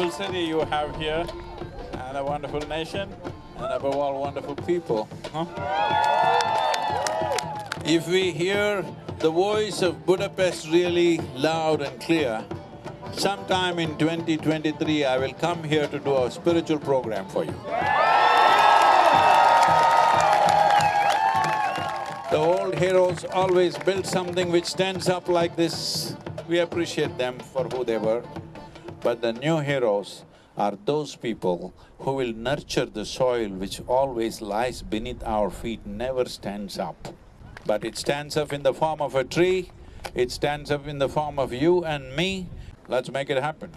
wonderful city you have here, and a wonderful nation, and above all, wonderful people, huh? If we hear the voice of Budapest really loud and clear, sometime in 2023, I will come here to do a spiritual program for you. The old heroes always built something which stands up like this. We appreciate them for who they were. But the new heroes are those people who will nurture the soil which always lies beneath our feet, never stands up. But it stands up in the form of a tree, it stands up in the form of you and me, let's make it happen.